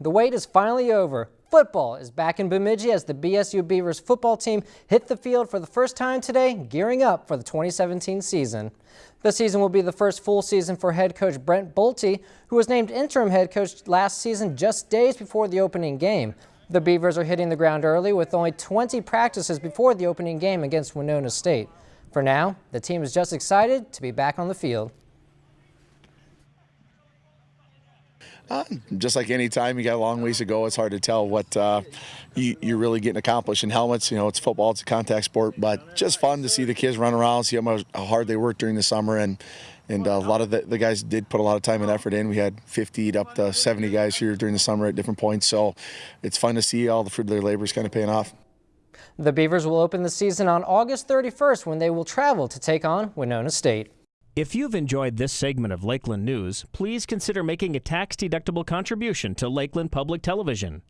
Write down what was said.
the wait is finally over. Football is back in Bemidji as the BSU Beavers football team hit the field for the first time today, gearing up for the 2017 season. The season will be the first full season for head coach Brent Bolte, who was named interim head coach last season just days before the opening game. The Beavers are hitting the ground early with only 20 practices before the opening game against Winona State. For now, the team is just excited to be back on the field. Uh, just like any time, you got a long ways to go. It's hard to tell what uh, you, are really getting accomplished in helmets. You know, it's football, it's a contact sport, but just fun to see the kids run around, see how, how hard they work during the summer, and and uh, a lot of the, the, guys did put a lot of time and effort in. We had 50 up to 70 guys here during the summer at different points, so it's fun to see all the fruit of their labor is kind of paying off. The Beavers will open the season on August 31st when they will travel to take on Winona State. If you've enjoyed this segment of Lakeland News, please consider making a tax-deductible contribution to Lakeland Public Television.